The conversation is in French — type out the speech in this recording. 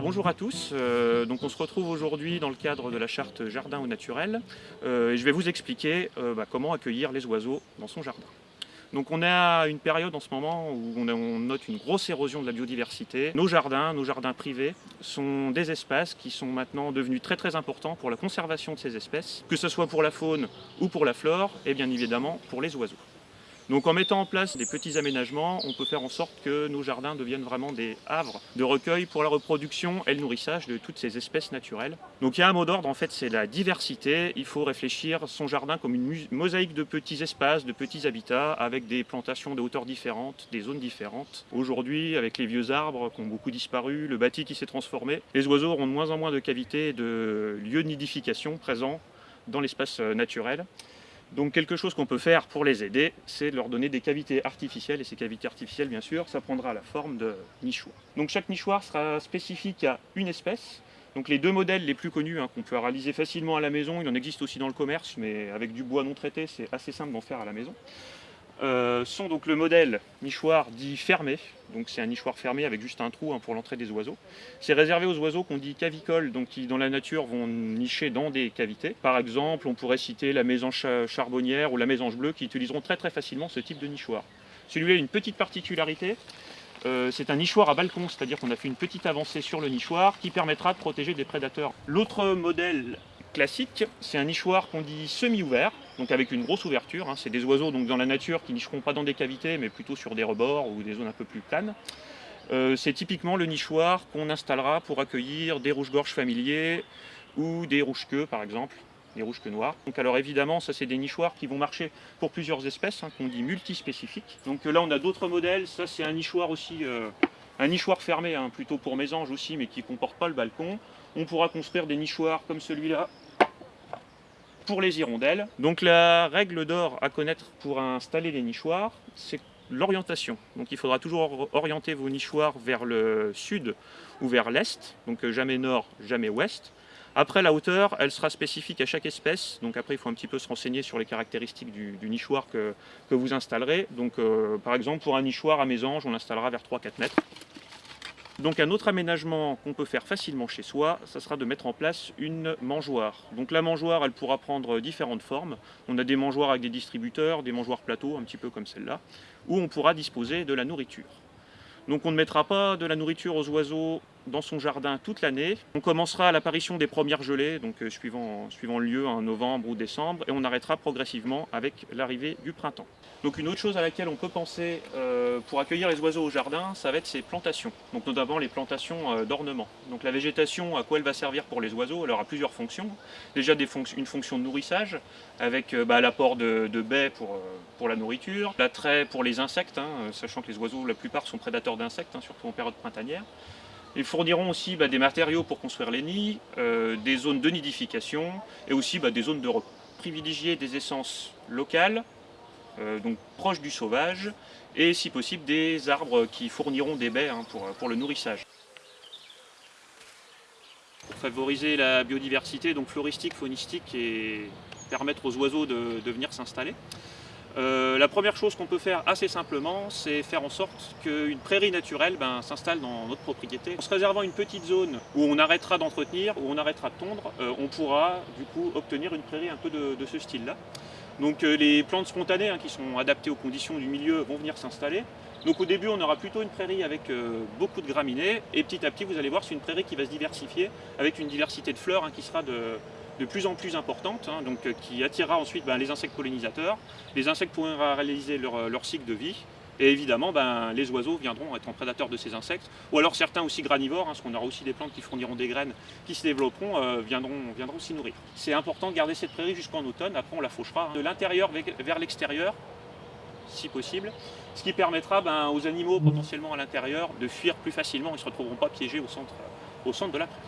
Bonjour à tous, euh, donc on se retrouve aujourd'hui dans le cadre de la charte jardin au naturel euh, et je vais vous expliquer euh, bah, comment accueillir les oiseaux dans son jardin. Donc on est à une période en ce moment où on, note une grosse érosion de la biodiversité. Nos jardins, nos jardins privés, sont des espaces qui sont maintenant devenus très très importants pour la conservation de ces espèces, que ce soit pour la faune ou pour la flore et bien évidemment pour les oiseaux. Donc en mettant en place des petits aménagements, on peut faire en sorte que nos jardins deviennent vraiment des havres de recueil pour la reproduction et le nourrissage de toutes ces espèces naturelles. Donc il y a un mot d'ordre, en fait, c'est la diversité. Il faut réfléchir son jardin comme une mosaïque de petits espaces, de petits habitats, avec des plantations de hauteurs différentes, des zones différentes. Aujourd'hui, avec les vieux arbres qui ont beaucoup disparu, le bâti qui s'est transformé, les oiseaux auront de moins en moins de cavités, de lieux de nidification présents dans l'espace naturel. Donc quelque chose qu'on peut faire pour les aider, c'est de leur donner des cavités artificielles, et ces cavités artificielles, bien sûr, ça prendra la forme de nichoirs. Donc chaque nichoir sera spécifique à une espèce. Donc les deux modèles les plus connus hein, qu'on peut réaliser facilement à la maison, il en existe aussi dans le commerce, mais avec du bois non traité, c'est assez simple d'en faire à la maison. Euh, sont donc le modèle nichoir dit fermé, donc c'est un nichoir fermé avec juste un trou hein, pour l'entrée des oiseaux. C'est réservé aux oiseaux qu'on dit cavicoles, donc qui dans la nature vont nicher dans des cavités. Par exemple, on pourrait citer la mésange charbonnière ou la mésange bleue qui utiliseront très très facilement ce type de nichoir. Celui-là a une petite particularité, euh, c'est un nichoir à balcon, c'est-à-dire qu'on a fait une petite avancée sur le nichoir qui permettra de protéger des prédateurs. L'autre modèle classique, c'est un nichoir qu'on dit semi-ouvert, donc avec une grosse ouverture. Hein. C'est des oiseaux donc dans la nature qui nicheront pas dans des cavités, mais plutôt sur des rebords ou des zones un peu plus planes. Euh, c'est typiquement le nichoir qu'on installera pour accueillir des rouges-gorges familiers ou des rouges-queues par exemple, des rouges-queues noires. Donc alors évidemment, ça c'est des nichoirs qui vont marcher pour plusieurs espèces, hein, qu'on dit multispécifiques. Donc là on a d'autres modèles, ça c'est un nichoir aussi, euh, un nichoir fermé, hein, plutôt pour mésanges aussi, mais qui ne comporte pas le balcon. On pourra construire des nichoirs comme celui-là, pour les hirondelles. Donc la règle d'or à connaître pour installer les nichoirs, c'est l'orientation. Donc il faudra toujours orienter vos nichoirs vers le sud ou vers l'est, donc euh, jamais nord, jamais ouest. Après la hauteur, elle sera spécifique à chaque espèce, donc après il faut un petit peu se renseigner sur les caractéristiques du, nichoir que, vous installerez. Donc euh, par exemple pour un nichoir à mésange, on l'installera vers 3-4 mètres. Donc un autre aménagement qu'on peut faire facilement chez soi, ça sera de mettre en place une mangeoire. Donc la mangeoire, elle pourra prendre différentes formes. On a des mangeoires avec des distributeurs, des mangeoires plateaux, un petit peu comme celle-là, où on pourra disposer de la nourriture. Donc on ne mettra pas de la nourriture aux oiseaux dans son jardin toute l'année. On commencera à l'apparition des premières gelées, donc euh, suivant, suivant le lieu, en novembre ou décembre, et on arrêtera progressivement avec l'arrivée du printemps. Donc une autre chose à laquelle on peut penser euh, pour accueillir les oiseaux au jardin, ça va être ces plantations, donc notamment les plantations euh, d'ornement. Donc la végétation, à quoi elle va servir pour les oiseaux? Elle aura plusieurs fonctions. Déjà une fonction de nourrissage, avec bah, l'apport de, baies pour, pour la nourriture, l'attrait pour les insectes, hein, sachant que les oiseaux, la plupart sont prédateurs d'insectes, hein, surtout en période printanière. Ils fourniront aussi bah, des matériaux pour construire les nids, euh, des zones de nidification et aussi bah, des zones de repos. Privilégier des essences locales, euh, donc proches du sauvage, et si possible des arbres qui fourniront des baies hein, pour, le nourrissage. Pour favoriser la biodiversité donc floristique, faunistique et permettre aux oiseaux de venir s'installer, euh, la première chose qu'on peut faire assez simplement, c'est faire en sorte qu'une prairie naturelle ben, s'installe dans notre propriété. En se réservant une petite zone où on arrêtera d'entretenir, où on arrêtera de tondre, euh, on pourra du coup obtenir une prairie un peu de, ce style-là. Donc euh, les plantes spontanées hein, qui sont adaptées aux conditions du milieu vont venir s'installer. Donc au début on aura plutôt une prairie avec beaucoup de graminées et petit à petit vous allez voir c'est une prairie qui va se diversifier avec une diversité de fleurs hein, qui sera de, de plus en plus importante, hein, donc, euh, qui attirera ensuite ben, les insectes pollinisateurs. Les insectes pourront réaliser euh, leur, cycle de vie, et évidemment, ben, les oiseaux viendront être en prédateurs de ces insectes, ou alors certains aussi granivores, hein, parce qu'on aura aussi des plantes qui fourniront des graines, qui se développeront, euh, viendront, viendront s'y nourrir. C'est important de garder cette prairie jusqu'en automne, après on la fauchera hein, de l'intérieur vers l'extérieur, si possible, ce qui permettra ben, aux animaux potentiellement à l'intérieur de fuir plus facilement, ils ne se retrouveront pas piégés au centre, au centre de la prairie.